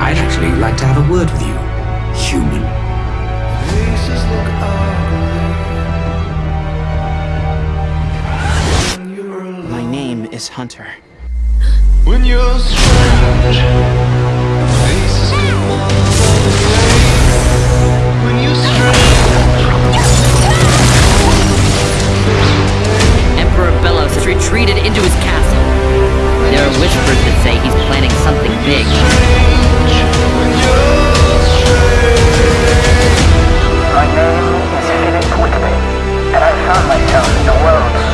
I'd actually like to have a word with you, human. My name is Hunter. When you're Emperor Bellows has retreated into his castle. There are whispers that say he's planning something big. World.